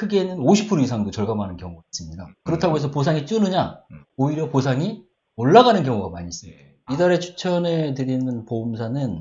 크게는 50% 이상도 절감하는 경우가 있습니다. 그렇다고 해서 보상이 줄느냐? 음. 오히려 보상이 올라가는 경우가 많이 있습니다. 예. 이달에 추천해 드리는 보험사는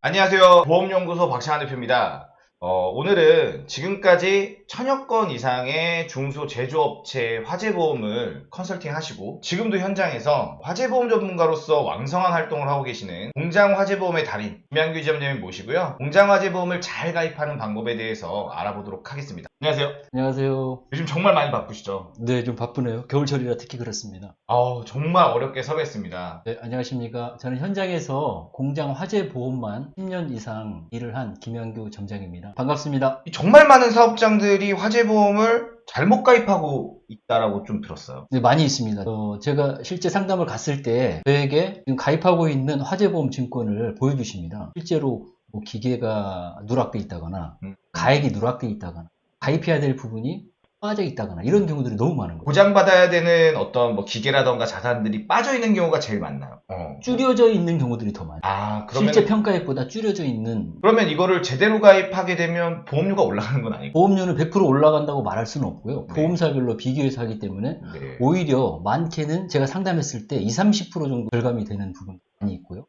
안녕하세요. 보험연구소 박찬환 대표입니다. 어, 오늘은 지금까지 천여 건 이상의 중소 제조업체 화재보험을 컨설팅 하시고 지금도 현장에서 화재보험 전문가로서 왕성한 활동을 하고 계시는 공장 화재보험의 달인 김양규 지점장님 모시고요. 공장 화재보험을 잘 가입하는 방법에 대해서 알아보도록 하겠습니다. 안녕하세요. 안녕하세요. 요즘 정말 많이 바쁘시죠? 네, 좀 바쁘네요. 겨울철이라 특히 그렇습니다. 아우, 정말 어렵게 섭외했습니다. 네, 안녕하십니까. 저는 현장에서 공장 화재 보험만 10년 이상 일을 한 김양규 점장입니다. 반갑습니다. 정말 많은 사업장들이 화재 보험을 잘못 가입하고 있다라고 좀 들었어요. 네, 많이 있습니다. 어, 제가 실제 상담을 갔을 때 저에게 지금 가입하고 있는 화재보험 증권을 보여주십니다. 실제로 뭐 기계가 누락돼 있다거나 음. 가액이 누락돼 있다거나 가입해야 될 부분이 빠져 있다거나 이런 경우들이 너무 많은 거예요. 보장받아야 되는 어떤 뭐 기계라던가 자산들이 빠져 있는 경우가 제일 많나요? 어. 줄여져 있는 경우들이 더 많아요. 아, 그러면 실제 평가액보다 줄여져 있는 그러면 이거를 제대로 가입하게 되면 보험료가 올라가는 건 아니고. 보험료는 100% 올라간다고 말할 수는 없고요. 네. 보험사별로 비교해서 하기 때문에 네. 오히려 많게는 제가 상담했을 때 20, 30% 정도 절감이 되는 부분이 많이 있고요.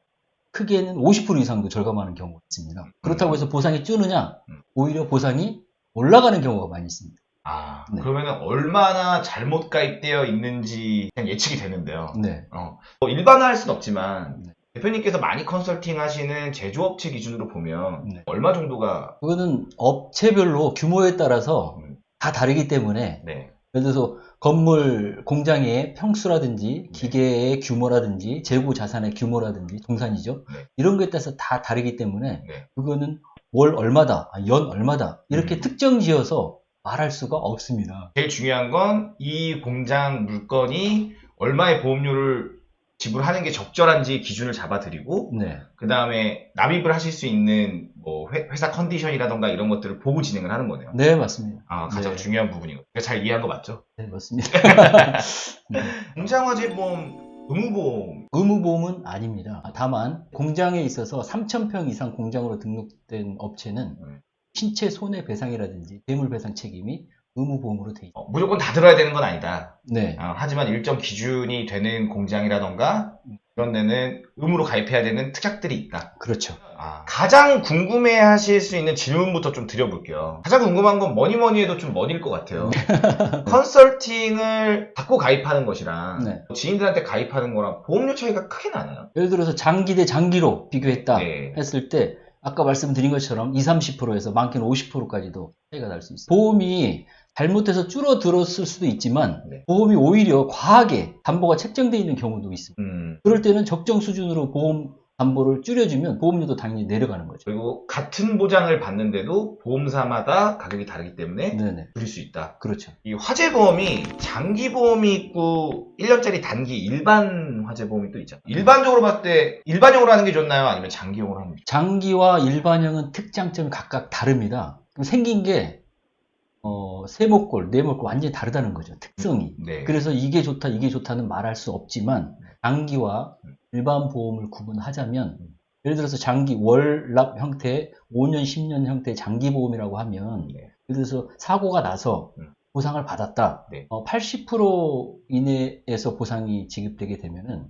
크게는 50% 이상도 절감하는 경우가 있습니다. 그렇다고 해서 보상이 줄느냐? 음. 오히려 보상이 올라가는 경우가 많이 있습니다. 아, 네. 그러면 얼마나 잘못 가입되어 있는지 그냥 예측이 되는데요. 네. 어. 뭐 일반화할 수는 없지만 네. 대표님께서 많이 컨설팅 하시는 제조업체 기준으로 보면 네. 얼마 정도가 그거는 업체별로 규모에 따라서 음. 다 다르기 때문에 네. 예를 들어서 건물 공장의 평수라든지 기계의 규모라든지 재고 자산의 규모라든지 동산이죠. 네. 이런 거에 따라서 다 다르기 때문에 네. 그거는 월 얼마다, 아, 연 얼마다 이렇게 음. 특정 지어서 말할 수가 없습니다. 제일 중요한 건 이 공장 물건이 얼마의 보험료를 지불하는 게 적절한지 기준을 잡아드리고 네, 그 다음에 납입을 하실 수 있는 뭐 회, 사 컨디션이라던가 이런 것들을 보고 진행을 하는 거네요. 네 맞습니다. 아 가장 네. 중요한 부분이고 잘 이해한 거 맞죠? 네 맞습니다. 네. 공장화재 보험, 의무보험 의무보험은 아닙니다. 다만 공장에 있어서 3,000평 이상 공장으로 등록된 업체는 음. 신체 손해배상이라든지 대물배상 책임이 의무보험으로 돼 있습니다. 어, 무조건 다 들어야 되는 건 아니다. 네, 아, 하지만 일정 기준이 되는 공장이라던가 그런 데는 의무로 가입해야 되는 특약들이 있다. 그렇죠. 아, 가장 궁금해 하실 수 있는 질문부터 좀 드려볼게요. 가장 궁금한 건 뭐니 뭐니 해도 좀 머니일 것 같아요. 컨설팅을 받고 가입하는 것이랑 네. 지인들한테 가입하는 거랑 보험료 차이가 크게 나나요? 예를 들어서 장기 대 장기로 비교했다 네. 했을 때 아까 말씀드린 것처럼 20, 30%에서 많게는 50%까지도 차이가 날 수 있어요. 보험이 잘못해서 줄어들었을 수도 있지만 네. 보험이 오히려 과하게 담보가 책정되어 있는 경우도 있습니다. 음, 그럴 때는 적정 수준으로 보험 담보를 줄여주면 보험료도 당연히 내려가는 거죠. 그리고 같은 보장을 받는데도 보험사마다 가격이 다르기 때문에 네네. 줄일 수 있다. 그렇죠. 이 화재보험이 장기보험이 있고 1년짜리 단기 일반 화재보험이 또 있잖아요. 일반적으로 봤을 때 일반용으로 하는 게 좋나요? 아니면 장기용으로 하는 게 장기와 일반형은 특장점이 각각 다릅니다. 생긴 게, 어, 세모골, 네모골 완전히 다르다는 거죠. 특성이. 좋나요? 네. 그래서 이게 좋다, 이게 좋다는 말할 수 없지만, 장기와 일반 보험을 구분하자면, 예를 들어서 장기 월납 형태, 5년, 10년 형태의 장기 보험이라고 하면, 네. 예를 들어서 사고가 나서 음. 보상을 받았다. 네. 어, 80% 이내에서 보상이 지급되게 되면은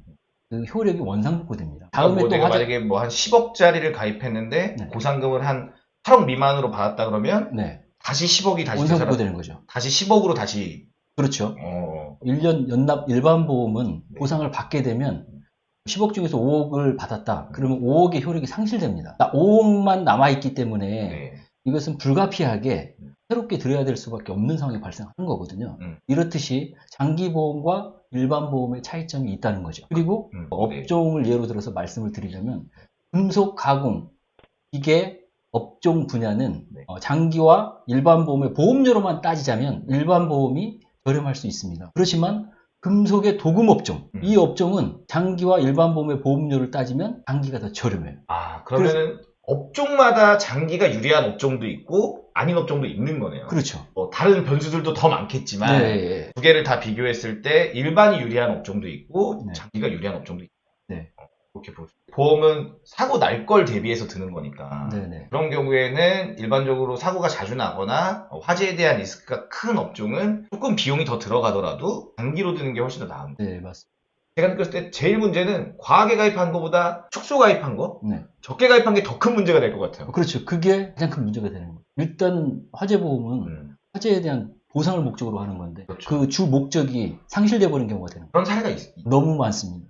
그 효력이 원상복구됩니다. 다음에 뭐또 화재, 만약에 뭐 한 10억짜리를 가입했는데 네. 보상금을 한 8억 미만으로 받았다 그러면 네, 다시 10억이 다시 되살아 되는 거죠. 다시 10억으로 다시 그렇죠. 어, 1년 연납 일반 보험은 네. 보상을 받게 되면 10억 중에서 5억을 받았다. 그러면 5억의 효력이 상실됩니다. 5억만 남아있기 때문에 네. 이것은 불가피하게 음. 새롭게 들여야 될 수밖에 없는 상황이 발생하는 거거든요. 음. 이렇듯이 장기보험과 일반 보험의 차이점이 있다는 거죠. 그리고 음, 네. 업종을 예로 들어서 말씀을 드리자면 금속 가공, 기계, 업종 분야는 네. 어, 장기와 일반 보험의 보험료로만 따지자면 일반 보험이 저렴할 수 있습니다. 그렇지만 금속의 도금 업종, 음. 이 업종은 장기와 일반 보험의 보험료를 따지면 장기가 더 저렴해요. 아 그러면은 업종마다 장기가 유리한 업종도 있고 아닌 업종도 있는 거네요. 그렇죠. 뭐 다른 변수들도 더 많겠지만 네, 두 개를 다 비교했을 때 일반이 유리한 업종도 있고 네. 장기가 유리한 업종도 있고 네. 그렇게 볼 수. 보험은 사고 날 걸 대비해서 드는 거니까. 네네. 그런 경우에는 일반적으로 사고가 자주 나거나 어, 화재에 대한 리스크가 큰 업종은 조금 비용이 더 들어가더라도 단기로 드는 게 훨씬 더 나은 거예요. 네, 맞습니다. 제가 느꼈을 때 제일 문제는 과하게 가입한 것보다 축소 가입한 거, 네. 적게 가입한 게 더 큰 문제가 될 것 같아요. 그렇죠. 그게 가장 큰 문제가 되는 거예요. 일단 화재 보험은 음, 화재에 대한 보상을 목적으로 하는 건데 그렇죠. 그주 목적이 상실돼 버린 경우가 되는 거예요. 그런 사례가 있, 너무 많습니다.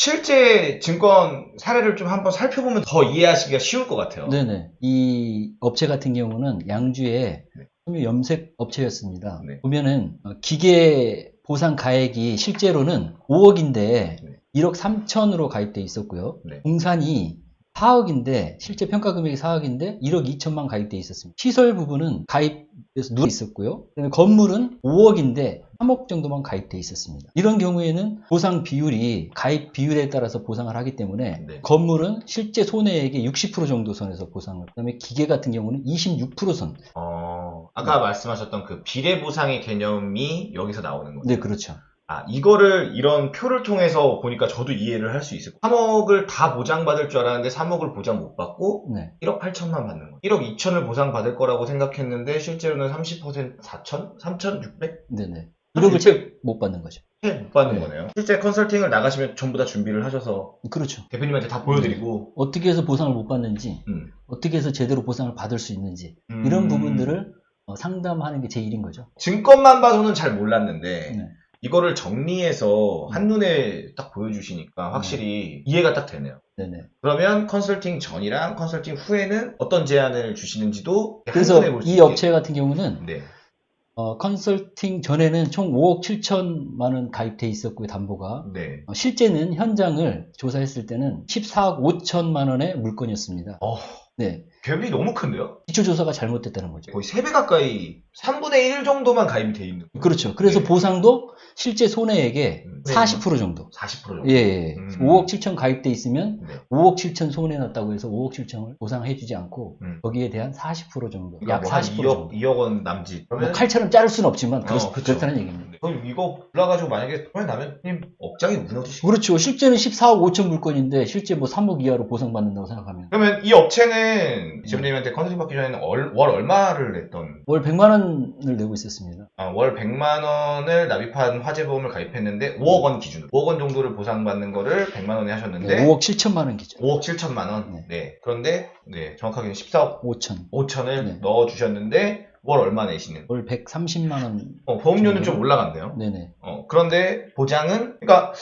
실제 증권 사례를 좀 한번 살펴보면 더 이해하시기가 쉬울 것 같아요. 네네. 이 업체 같은 경우는 양주의 네. 섬유 염색 업체였습니다. 네. 보면은 어, 기계 보상 가액이 실제로는 5억인데 네. 1억 3천으로 가입돼 있었고요. 네. 공산이 4억인데 실제 평가 금액이 4억인데 1억 2천만 가입돼 있었습니다. 시설 부분은 가입돼서 누워 있었고요. 그다음에 건물은 5억인데 3억 정도만 가입돼 있었습니다. 이런 경우에는 보상 비율이 가입 비율에 따라서 보상을 하기 때문에 네. 건물은 실제 손해액의 60% 정도 선에서 보상을. 그다음에 기계 같은 경우는 26%선. 어, 아까 말씀하셨던 그 비례 보상의 개념이 여기서 나오는 거죠. 네, 그렇죠. 아, 이거를 이런 표를 통해서 보니까 저도 이해를 할 수 있을 거예요. 3억을 다 보장받을 줄 알았는데 3억을 보장 못 받고 네. 1억 8천만 받는 거예요. 1억 2천을 보상받을 거라고 생각했는데 실제로는 30% 4천? 3,600? 네네. 1억을 채못 받는 거죠. 못 받는 네. 거네요. 실제 컨설팅을 나가시면 전부 다 준비를 하셔서 그렇죠. 대표님한테 다 보여드리고 어떻게 해서 보상을 못 받는지, 음. 어떻게 해서 제대로 보상을 받을 수 있는지, 음. 이런 부분들을 어, 상담하는 게 제 일인 거죠. 증권만 봐서는 잘 몰랐는데 네. 이거를 정리해서 음. 한눈에 딱 보여주시니까 확실히 이해가 딱 되네요. 네네. 그러면 컨설팅 전이랑 컨설팅 후에는 어떤 제안을 주시는지도 그래서 한눈에 볼 수 이 있게. 업체 같은 경우는 네. 어, 컨설팅 전에는 총 5억 7천만 원 가입돼 있었고요, 담보가. 네. 어, 실제는 현장을 조사했을 때는 14억 5천만 원의 물건이었습니다. 어, 네. 갭이 너무 큰데요? 기초 조사가 잘못됐다는 거죠. 거의 3배 가까이 3분의 1 정도만 가입이 돼 있는 거예요. 그렇죠. 그래서 네. 보상도 실제 손해액의 음. 40% 정도. 40% 정도. 예, 예. 음. 5억 7천 가입돼 있으면 네. 5억 7천 손해 났다고 해서 5억 7천을 보상해주지 않고 음. 거기에 대한 40% 정도, 그러니까 약 뭐한 40% 2억, 정도. 2억 원 남짓. 뭐 칼처럼 자를 수는 없지만 그렇, 어, 그쵸. 그렇다는 얘기입니다. 네. 그럼 이거 올라가지고 만약에 손해 나면 님 억장이 무너지시고 그렇죠. 실제는 14억 5천 물건인데 실제 뭐 3억 이하로 보상받는다고 생각하면 그러면 이 업체는 지점님한테 컨설팅 받기 전에는 얼- 월 얼마를 냈던 월 100만 원을 내고 있었습니다. 아, 월 100만 원을 납입한 화재보험을 가입했는데 5억 원 기준으로 5억 원 정도를 보상받는 거를 100만 원에 하셨는데 네, 5억 7천만 원 기준. 5억 7천만 원. 네. 네. 그런데 네, 정확하게는 14억 5천. 5천을 네. 넣어 주셨는데 월 얼마 내시는? 월 130만 원. 어, 보험료는 정도요? 좀 올라간대요. 네네. 어, 그런데 보장은 그러니까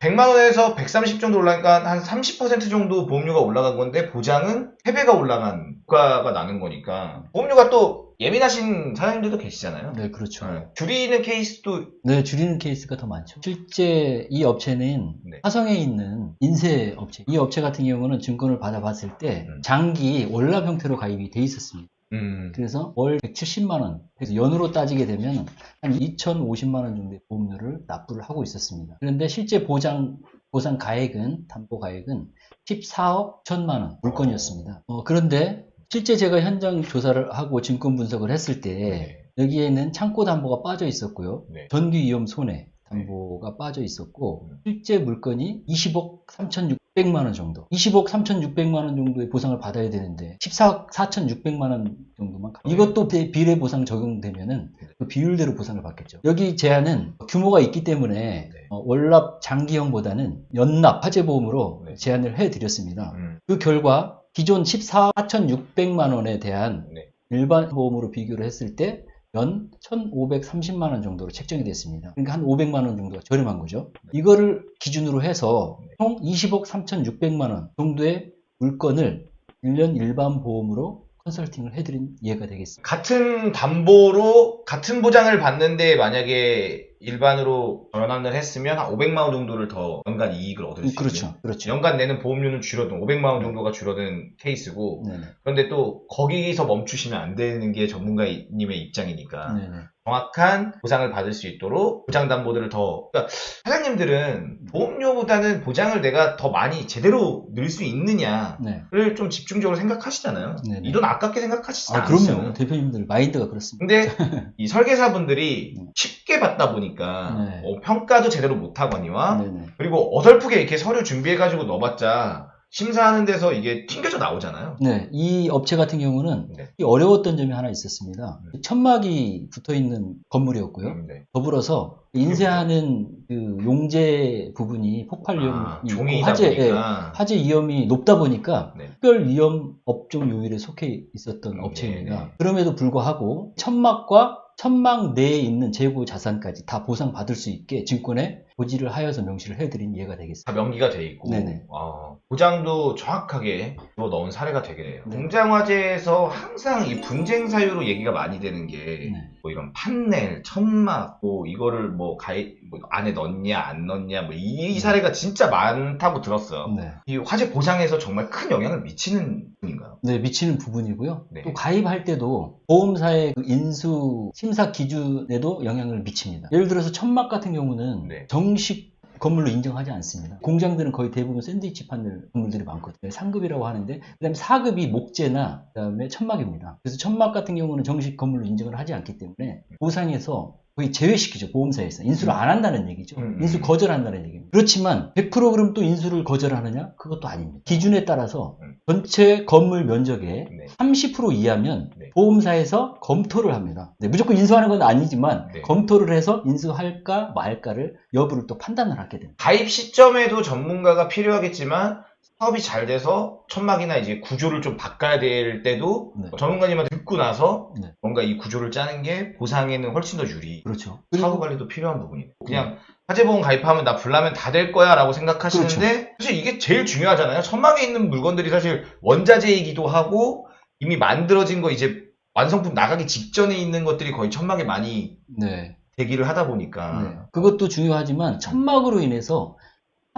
100만 원에서 130 정도 올라가니까 한 30% 정도 보험료가 올라간 건데 보장은 3배가 올라간 효과가 나는 거니까 보험료가 또 예민하신 사장님들도 계시잖아요. 네, 그렇죠. 네. 줄이는 케이스도 네, 줄이는 케이스가 더 많죠. 실제 이 업체는 네. 화성에 있는 인쇄 업체. 이 업체 같은 경우는 증권을 받아봤을 때 음. 장기 월납 형태로 가입이 돼 있었습니다. 음, 그래서 월 170만 원. 그래서 연으로 따지게 되면 한 2,050만 원 정도의 보험료를 납부를 하고 있었습니다. 그런데 실제 보장 보상 가액은 담보 가액은 14억 1천만 원 물건이었습니다. 어, 그런데 실제 제가 현장 조사를 하고 증권 분석을 했을 때 네. 여기에는 창고 담보가 빠져 있었고요. 네. 전기 위험 손해 담보가 빠져 있었고 음. 실제 물건이 20억 3,600만 원 정도. 20억 3,600만 원 정도의 보상을 받아야 되는데 14억 4,600만 원 정도만. 가- 이것도 비- 비례 보상 적용되면은 네. 그 비율대로 보상을 받겠죠. 여기 제안은 규모가 있기 때문에 네. 어, 월납 장기형보다는 연납 화재보험으로 네. 제안을 해드렸습니다. 음, 그 결과 기존 14억 4,600만 원에 대한 네. 일반 보험으로 비교를 했을 때 연 1,530만 원 정도로 책정이 됐습니다. 그러니까 한 500만 원 정도가 저렴한 거죠. 이거를 기준으로 해서 총 20억 3,600만 원 정도의 물건을 1년 일반 보험으로 컨설팅을 해드린 예가 되겠습니다. 같은 담보로 같은 보장을 받는데 만약에 일반으로 전환을 했으면 한 500만 원 정도를 더 연간 이익을 얻을 수 있는 그렇죠. 그렇죠. 연간 내는 보험료는 줄어든 500만 원 정도가 줄어든 케이스고 네네. 그런데 또 거기서 멈추시면 안 되는 게 전문가님의 입장이니까 네네. 정확한 보상을 받을 수 있도록 보장 담보들을 더 그러니까 사장님들은 보험료보다는 보장을 내가 더 많이 제대로 늘 수 있느냐를 네. 좀 집중적으로 생각하시잖아요. 네네. 이돈 아깝게 생각하시지 아, 않으시잖아요. 그럼요. 대표님들 마인드가 그렇습니다. 근데 이 설계사분들이 음. 쉽게 받다 보니 까 네. 어, 평가도 제대로 못하거니와 네네. 그리고 어설프게 이렇게 서류 준비해가지고 넣어봤자 심사하는 데서 이게 튕겨져 나오잖아요. 네, 이 업체 같은 경우는 네. 이 어려웠던 점이 하나 있었습니다. 네. 천막이 붙어 있는 건물이었고요. 음, 네. 더불어서 인쇄하는 그 용재 부분이 폭발 위험이 아, 있고 화재, 예, 보니까 화재 위험이 높다 보니까 네. 특별 위험 업종 요일에 속해 있었던 음, 업체입니다. 네, 네. 그럼에도 불구하고 천막과 천막 내에 있는 재고 자산까지 다 보상받을 수 있게 증권에 고지를 하여서 명시를 해드린 예가 되겠습니다. 다 명기가 돼 있고 네네. 아, 보장도 정확하게 넣은 사례가 되게네요. 네. 공장 화재에서 항상 이 분쟁 사유로 얘기가 많이 되는 게 네. 뭐 이런 판넬, 천막, 뭐 이거를 뭐 가입 뭐 안에 넣냐 안 넣냐 뭐 이 사례가 진짜 많다고 들었어요. 네. 이 화재 보장에서 정말 큰 영향을 미치는 분인가요? 네, 미치는 부분이고요. 네. 또 가입할 때도 보험사의 그 인수 심사 기준에도 영향을 미칩니다. 예를 들어서 천막 같은 경우는 네. 정식 건물로 인정하지 않습니다. 공장들은 거의 대부분 샌드위치 판넬 건물들이 많거든요. 3급이라고 하는데 그다음에 4급이 목재나 그다음에 천막입니다. 그래서 천막 같은 경우는 정식 건물로 인정을 하지 않기 때문에 보상에서 거의 제외시키죠 보험사에서 인수를 안 한다는 얘기죠 음, 음. 인수 거절한다는 얘기입니다 그렇지만 100% 그럼 또 인수를 거절하느냐 그것도 아닙니다 기준에 따라서 음. 전체 건물 면적의 네. 30% 이하면 네. 보험사에서 검토를 합니다. 네, 무조건 인수하는 건 아니지만 네. 검토를 해서 인수할까 말까를 여부를 또 판단을 하게 됩니다. 가입 시점에도 전문가가 필요하겠지만 사업이 잘 돼서 천막이나 이제 구조를 좀 바꿔야 될 때도 네. 전문가님한테 듣고 나서 네. 뭔가 이 구조를 짜는 게 보상에는 훨씬 더 유리. 그렇죠. 사후 관리도 필요한 부분이에요. 그냥 화재보험 가입하면 나 불나면 다 될 거야 라고 생각하시는데 그렇죠. 사실 이게 제일 중요하잖아요. 천막에 있는 물건들이 사실 원자재이기도 하고 이미 만들어진 거 이제 완성품 나가기 직전에 있는 것들이 거의 천막에 많이 네. 대기를 하다 보니까 네. 그것도 중요하지만 천막으로 인해서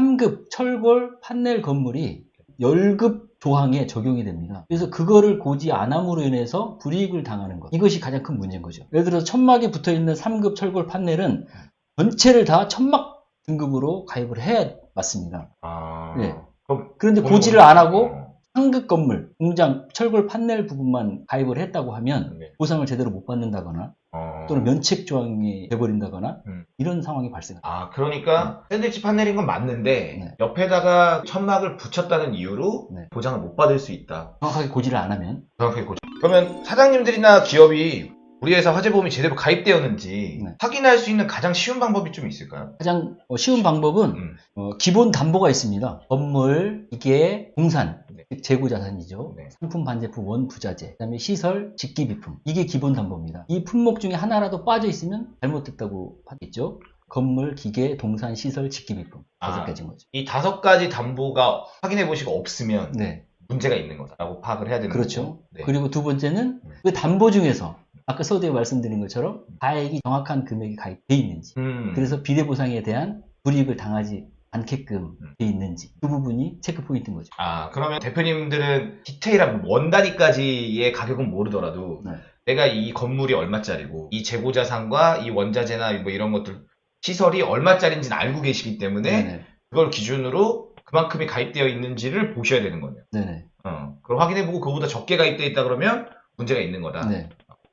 3급 철골 판넬 건물이 열급 조항에 적용이 됩니다. 그래서 그거를 고지 안 함으로 인해서 불이익을 당하는 것. 이것이 가장 큰 문제인 거죠. 예를 들어서 천막에 붙어 있는 3급 철골 판넬은 전체를 다 천막 등급으로 가입을 해야 맞습니다. 아, 네. 그런데 고지를. 안 하고 어, 상급 건물, 공장, 철골 판넬 부분만 가입을 했다고 하면 네. 보상을 제대로 못 받는다거나 어. 또는 면책 조항이 돼버린다거나 음. 이런 상황이 발생합니다. 아, 그러니까 샌드위치 판넬인 건 맞는데 네. 옆에다가 천막을 붙였다는 이유로 네. 보장을 못 받을 수 있다. 정확하게 고지를 안 하면 정확하게 고정. 그러면 사장님들이나 기업이 우리 회사 화재보험이 제대로 가입되었는지 네. 확인할 수 있는 가장 쉬운 방법이 좀 있을까요? 가장 어, 쉬운 방법은 음. 어, 기본 담보가 있습니다. 건물, 기계, 공산, 네. 즉 재고자산이죠. 네. 상품, 반제품, 원 부자재, 그다음에 시설, 직기비품. 이게 기본 담보입니다. 이 품목 중에 하나라도 빠져 있으면 잘못됐다고 하겠죠. 건물, 기계, 동산, 시설, 직기비품 다섯 아. 가지인 거죠. 이 다섯 가지 담보가 확인해 보시고 없으면 네, 문제가 있는 거다라고 파악을 해야 되는 그렇죠. 거고. 네. 그리고 두 번째는 네. 그 담보 중에서 아까 서두에 말씀드린 것처럼 가액이 정확한 금액이 가입돼 있는지, 음. 그래서 비례 보상에 대한 불이익을 당하지 않게끔 음. 돼 있는지 그 부분이 체크 포인트인 거죠. 아, 그러면 대표님들은 디테일한 원 단위까지의 가격은 모르더라도 네. 내가 이 건물이 얼마짜리고 이 재고자산과 이 원자재나 뭐 이런 것들 시설이 얼마짜리인지는 알고 계시기 때문에 네네. 그걸 기준으로 그만큼이 가입되어 있는지를 보셔야 되는 거네요. 네네. 어, 그걸 확인해보고 그거보다 적게 가입되어 있다 그러면 문제가 있는 거다. 네.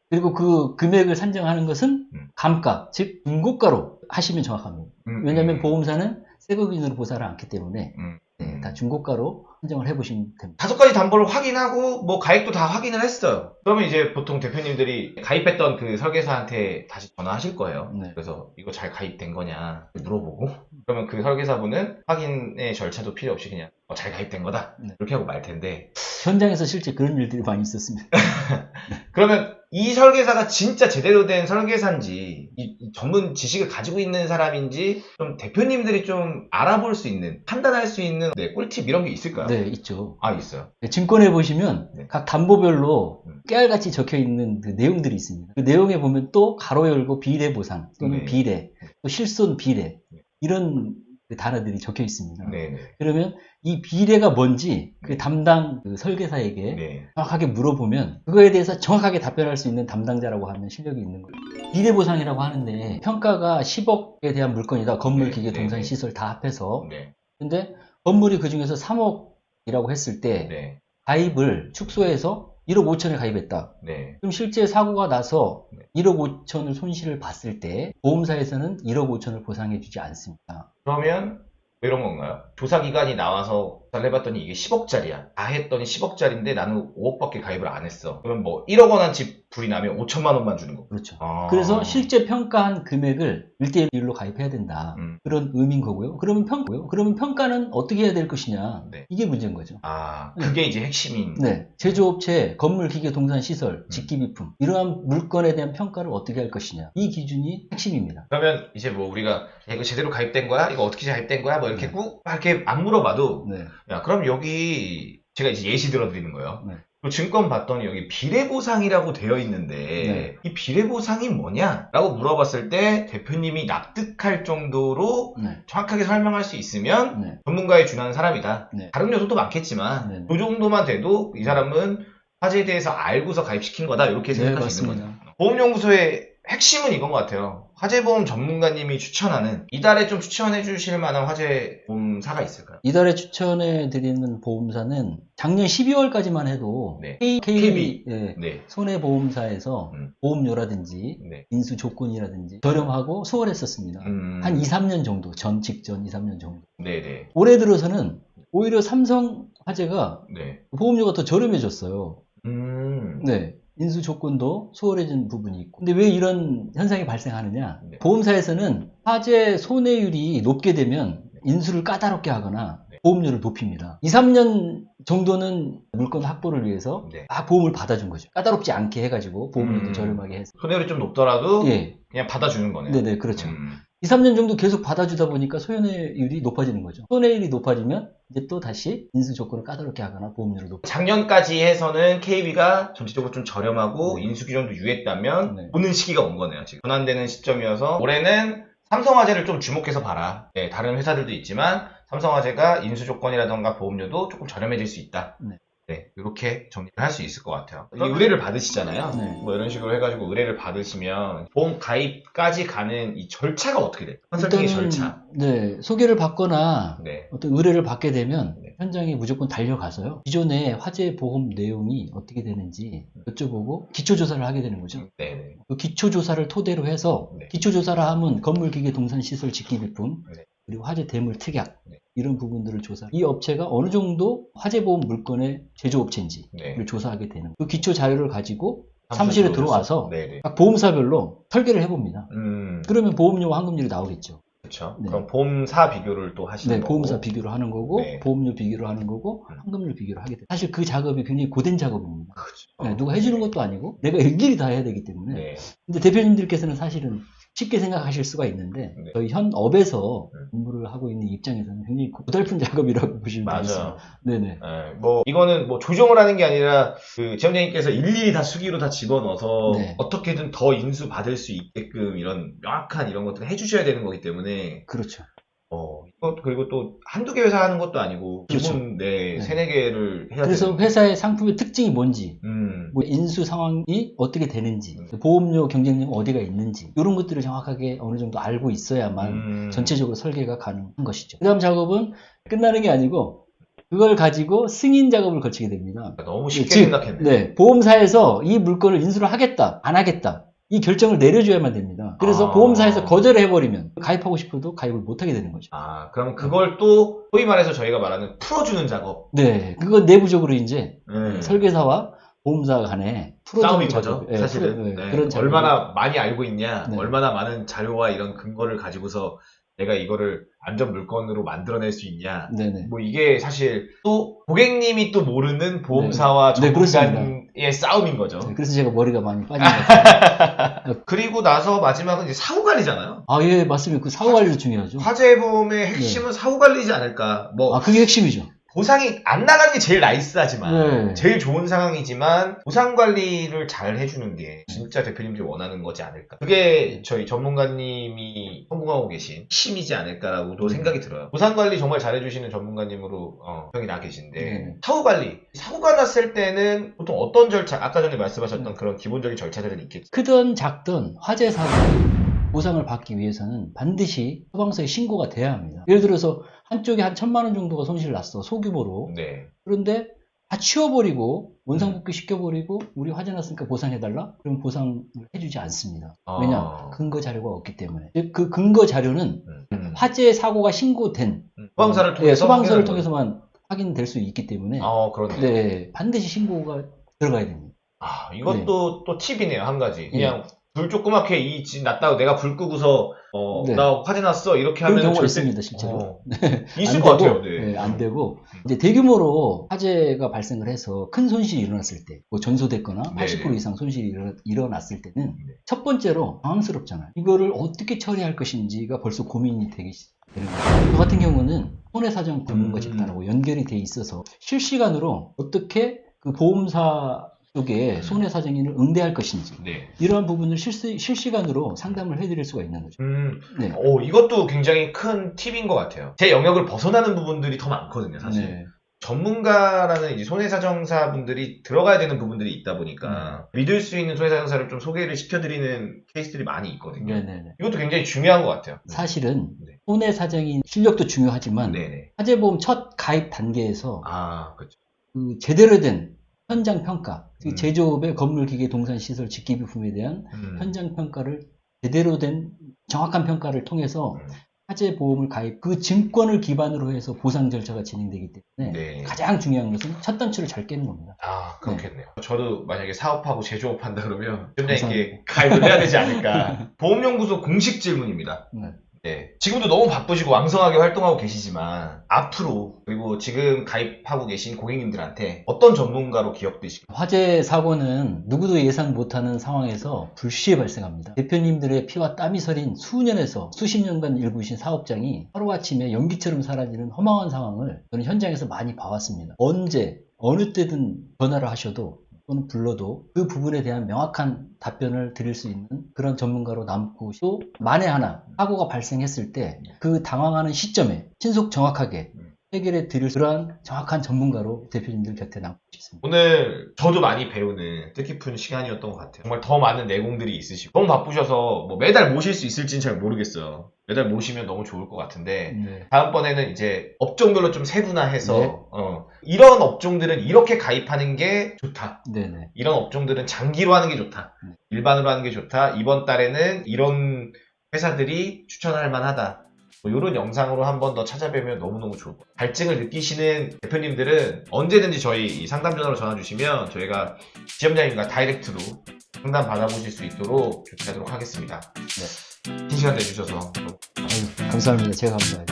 그리고 그 금액을 산정하는 것은 음. 감가, 즉 중고가로 하시면 정확합니다. 음, 왜냐하면 음, 보험사는 세금인으로 보상을 않기 때문에 음, 네, 음. 다 중고가로 산정을 해보시면 됩니다. 다섯 가지 담보를 확인하고 뭐 가입도 다 확인을 했어요. 그러면 이제 보통 대표님들이 가입했던 그 설계사한테 다시 전화하실 거예요. 네. 그래서 이거 잘 가입된 거냐 물어보고 그러면 그 설계사분은 확인의 절차도 필요 없이 그냥 어, 잘 가입된 거다 네. 이렇게 하고 말 텐데 현장에서 실제 그런 일들이 많이 있었습니다. 그러면 이 설계사가 진짜 제대로 된 설계사인지 이, 이 전문 지식을 가지고 있는 사람인지 좀 대표님들이 좀 알아볼 수 있는 판단할 수 있는 네, 꿀팁 이런 게 있을까요? 네, 있죠. 아 있어요. 네, 증권에 보시면 네. 각 담보별로 음. 깨알같이 적혀 있는 그 내용들이 있습니다. 그 내용에 보면 또 가로 열고 비례 보상 또는 네. 비례, 또 실손 비례 네. 이런 그 단어들이 적혀 있습니다. 네네. 그러면 이 비례가 뭔지 그 담당 그 설계사에게 네. 정확하게 물어보면 그거에 대해서 정확하게 답변할 수 있는 담당자라고 하면 실력이 있는 거예요. 비례 보상이라고 하는데 평가가 10억에 대한 물건이다. 건물, 네, 기계, 네, 동산, 네. 시설 다 합해서. 네. 근데 건물이 그 중에서 3억이라고 했을 때 네. 가입을 축소해서 1억 5천에 가입했다. 네. 그럼 실제 사고가 나서 네. 1억 5천을 손실을 봤을 때 보험사에서는 1억 5천을 보상해 주지 않습니다. 그러면 뭐 이런 건가요? 조사 기관이 나와서 조사를 해봤더니 이게 10억짜리야. 다 했더니 10억짜리인데 나는 5억밖에 가입을 안 했어. 그러면 뭐 1억 원한 집 불이 나면 5천만 원만 주는 거. 그렇죠. 아. 그래서 실제 평가한 금액을 1대 1로 가입해야 된다. 음. 그런 의미인 거고요. 그러면 평, 그러면 평가는 어떻게 해야 될 것이냐. 네. 이게 문제인 거죠. 아, 그게 이제 핵심인. 네. 제조업체, 건물, 기계, 동산, 시설, 음. 직기비품. 이러한 물건에 대한 평가를 어떻게 할 것이냐. 이 기준이 핵심입니다. 그러면 이제 뭐 우리가 야, 이거 제대로 가입된 거야? 이거 어떻게 가입된 거야? 뭐 이렇게 네. 꾹 이렇게 안 물어봐도 네. 야 그럼 여기 제가 이제 예시 들어드리는 거예요. 네. 그 증권 봤더니 여기 비례보상이라고 되어 있는데 네. 이 비례보상이 뭐냐라고 물어봤을 때 대표님이 납득할 정도로 네. 정확하게 설명할 수 있으면 네. 전문가에 준하는 사람이다. 네. 다른 요소도 많겠지만 네. 그 정도만 돼도 이 사람은 화재에 대해서 알고서 가입시킨 거다 이렇게 네, 맞습니다. 거죠. 보험연구소의 핵심은 이건 것 같아요. 화재보험 전문가님이 추천하는 이달에 좀 추천해 주실 만한 화재보험사가 있을까요? 이달에 추천해 드리는 보험사는 작년 12월까지만 해도 네. K, KB. 예, 네. 손해보험사에서 음. 보험료라든지 네. 인수 조건이라든지 저렴하고 수월했었습니다. 음. 한 2, 3년 정도, 전 직전 2, 3년 정도. 네네. 올해 들어서는 오히려 삼성 화재가 네. 보험료가 더 저렴해졌어요. 음. 네. 인수 조건도 수월해진 부분이 있고. 근데 왜 이런 현상이 발생하느냐? 네. 보험사에서는 화재 손해율이 높게 되면 인수를 까다롭게 하거나 네. 보험료를 높입니다. 2, 3년 정도는 물건 확보를 위해서 네. 막 보험을 받아준 거죠. 까다롭지 않게 해가지고 보험료도 음. 저렴하게 해서. 손해율이 좀 높더라도 예. 그냥 받아주는 거네요. 네네, 그렇죠. 음. 2, 3년 정도 계속 받아주다 보니까 손해율이 높아지는 거죠. 손해율이 높아지면 이제 또 다시 인수 조건을 까다롭게 하거나 보험료를 높 작년까지 해서는 KB가 전체적으로 좀 저렴하고 네. 인수 기준도 유했다면 네. 보는 시기가 온 거네요. 지금 전환되는 시점이어서 올해는 삼성화재를 좀 주목해서 봐라. 네, 다른 회사들도 있지만 삼성화재가 인수 조건이라던가 보험료도 조금 저렴해질 수 있다. 네. 네, 이렇게 정리를 할 수 있을 것 같아요. 의뢰를 받으시잖아요. 네. 뭐 이런 식으로 해가지고 의뢰를 받으시면 보험 가입까지 가는 이 절차가 어떻게 돼요? 컨설팅의 절차. 네, 소개를 받거나 네. 어떤 의뢰를 받게 되면 네. 현장에 무조건 달려가서요. 기존의 화재 보험 내용이 어떻게 되는지 여쭤보고 기초조사를 하게 되는 거죠. 네, 네. 그 기초조사를 토대로 해서 네. 기초조사를 하면 건물, 기계, 동산, 시설, 직기비품 네. 그리고 화재 대물 특약 네. 이런 부분들을 조사. 이 업체가 어느 정도 화재 보험 물건의 제조업체인지를 네. 조사하게 되는. 그 기초 자료를 가지고 사무실에 들어와서 네, 네. 각 보험사별로 설계를 해봅니다. 음. 그러면 보험료와 환급률이 나오겠죠. 그렇죠. 네. 그럼 보험사 비교를 또 하시는 네, 거고. 보험사 비교를 하는 거고 네. 보험료 비교를 하는 거고 음. 환급률 비교를 하게 돼요. 사실 그 작업이 굉장히 고된 작업입니다. 그렇죠. 네, 누가 해주는 것도 아니고 내가 일일이 다 해야 되기 때문에. 네. 근데 대표님들께서는 사실은 쉽게 생각하실 수가 있는데 네. 저희 현 업에서 네. 업무를 하고 있는 입장에서는 굉장히 고달픈 작업이라고 보시면 되겠습니다. 맞아요. 네네. 네, 뭐 이거는 뭐 조정을 하는 게 아니라 그 지원장님께서 일일이 다 수기로 다 집어넣어서 네. 어떻게든 더 인수 받을 수 있게끔 이런 명확한 이런 것들을 해주셔야 되는 거기 때문에 그렇죠. 어 그리고 또 한두 개 회사 하는 것도 아니고 그렇죠. 기본 네, 네. 세네 개를 해야 그래서 되는데. 회사의 상품의 특징이 뭔지 음. 뭐 인수 상황이 어떻게 되는지 음. 보험료 경쟁력 어디가 있는지 이런 것들을 정확하게 어느 정도 알고 있어야만 음. 전체적으로 설계가 가능한 것이죠. 그 다음 작업은 끝나는 게 아니고 그걸 가지고 승인 작업을 거치게 됩니다. 너무 쉽게 즉, 생각했네. 네, 보험사에서 이 물건을 인수를 하겠다, 안 하겠다. 이 결정을 내려줘야만 됩니다. 그래서 아. 보험사에서 거절을 해버리면 가입하고 싶어도 가입을 못하게 되는 거죠. 아 그럼 그걸 또 소위 말해서 저희가 말하는 풀어주는 작업. 네, 그건 내부적으로 이제 네. 설계사와 보험사 간에 풀어주는 싸움인 작업, 거죠, 예, 사실은. 예, 네. 그런 작업. 얼마나 많이 알고 있냐, 네. 얼마나 많은 자료와 이런 근거를 가지고서 내가 이거를 안전 물건으로 만들어낼 수 있냐. 네네. 뭐 이게 사실 또 고객님이 또 모르는 보험사와 네, 그렇습니다. 전문가 의 싸움인 거죠. 네, 그래서 제가 머리가 많이 빠진 것 같아요. 그리고 나서 마지막은 이제 사후 관리잖아요. 아, 예, 맞습니다. 그 사후 관리도 중요하죠. 화재 보험의 핵심은 사후 관리지 않을까. 뭐 아, 그게 핵심이죠. 보상이 안 나가는 게 제일 나이스하지만 네. 제일 좋은 상황이지만 보상 관리를 잘 해주는 게 진짜 대표님들이 원하는 거지 않을까. 그게 저희 전문가님이 성공하고 계신 힘이지 않을까라고도 생각이 들어요. 보상 관리 정말 잘해주시는 전문가님으로 어, 평이 나 계신데 네. 사후 관리 사고가 났을 때는 보통 어떤 절차 아까 전에 말씀하셨던 그런 기본적인 절차들은 있겠죠. 크든 작든 화재 사고 보상을 받기 위해서는 반드시 소방서에 신고가 돼야 합니다. 예를 들어서 한쪽에 한 천만 원 정도가 손실 났어 소규모로 네. 그런데 다 치워버리고 원상복귀 시켜버리고 우리 화재 났으니까 보상해달라? 그럼 보상을 해주지 않습니다. 아. 왜냐 근거 자료가 없기 때문에 즉, 그 근거 자료는 음. 화재 사고가 신고된 음. 소방사를 예, 통해서 소방서를 확인하는 통해서만 확인될 수 있기 때문에 아. 네, 반드시 신고가 들어가야 됩니다. 아, 네. 이것도 또 팁이네요, 한 가지. 그냥 불 조그맣게 이집 났다고 내가 불 끄고서, 어, 네. 나 화재 났어. 이렇게 하면 경우가 절대- 있습니다, 실제로. 어, 네. 있을 안것 되고, 같아요, 네. 네, 안 되고 이제 대규모로 화재가 발생을 해서 큰 손실이 일어났을 때, 뭐 전소됐거나 네. 80% 이상 손실이 일어, 일어났을 때는 네. 첫 번째로 당황스럽잖아요. 이거를 어떻게 처리할 것인지가 벌써 고민이 되기 시- 되는 거예요. 저 같은 경우는 손해사정 전문가 음. 집단하고 연결이 돼 있어서 실시간으로 어떻게 그 보험사 쪽에 음. 손해사정인을 응대할 것인지 네. 이러한 부분을 실시, 실시간으로 상담을 해드릴 수가 있는 거죠. 음, 네. 오, 이것도 굉장히 큰 팁인 것 같아요. 제 영역을 벗어나는 부분들이 더 많거든요, 사실. 네. 전문가라는 이제 손해사정사 분들이 들어가야 되는 부분들이 있다 보니까 네. 믿을 수 있는 손해사정사를 좀 소개를 시켜드리는 케이스들이 많이 있거든요. 네네네. 이것도 굉장히 중요한 것 같아요. 사실은 네. 손해사정인 실력도 중요하지만 네네. 화재보험 첫 가입 단계에서 아, 그렇죠. 그 제대로 된 현장 평가, 그 음. 제조업의 건물, 기계, 동산, 시설, 직기 부품에 대한 음. 현장 평가를 제대로 된 정확한 평가를 통해서 음. 화재 보험을 가입, 그 증권을 기반으로 해서 보상 절차가 진행되기 때문에 네. 가장 중요한 것은 첫 단추를 잘 깨는 겁니다. 아, 그렇겠네요. 저도 만약에 사업하고 제조업 한다 그러면 감사합니다. 팀장님께 가입을 해야 되지 않을까. 보험연구소 공식 질문입니다. 네. 네. 지금도 너무 바쁘시고 왕성하게 활동하고 계시지만 앞으로 그리고 지금 가입하고 계신 고객님들한테 어떤 전문가로 기억되시고 화재 사고는 누구도 예상 못하는 상황에서 불시에 발생합니다. 대표님들의 피와 땀이 서린 수년에서 수십 년간 일구신 사업장이 하루아침에 연기처럼 사라지는 허망한 상황을 저는 현장에서 많이 봐왔습니다. 언제, 어느 때든 전화를 하셔도 또는 불러도 그 부분에 대한 명확한 답변을 드릴 수 있는 그런 전문가로 남고 또 만에 하나 사고가 발생했을 때 그 당황하는 시점에 신속 정확하게 해결해 드릴 그러한 정확한 전문가로 대표님들 곁에 남고 싶습니다. 오늘 저도 많이 배우는 뜻깊은 시간이었던 것 같아요. 정말 더 많은 내공들이 있으시고 너무 바쁘셔서 뭐 매달 모실 수 있을지는 잘 모르겠어요. 매달 모시면 너무 좋을 것 같은데 네. 다음번에는 이제 업종별로 좀 세분화해서 네. 어, 이런 업종들은 이렇게 가입하는 게 좋다. 네네. 이런 업종들은 장기로 하는 게 좋다. 네. 일반으로 하는 게 좋다. 이번 달에는 이런 회사들이 추천할 만하다. 뭐 이런 영상으로 한 번 더 찾아뵈면 너무너무 좋을 것 같아요. 갈증을 느끼시는 대표님들은 언제든지 저희 이 상담 전화로 전화 주시면 저희가 지점장님과 다이렉트로 상담 받아보실 수 있도록 조치하도록 하겠습니다. 긴 시간 내주셔서 아유, 감사합니다. 제가 감사해요.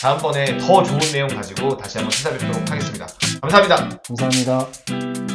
다음번에 더 좋은 내용 가지고 다시 한번 찾아뵙도록 하겠습니다. 감사합니다. 감사합니다.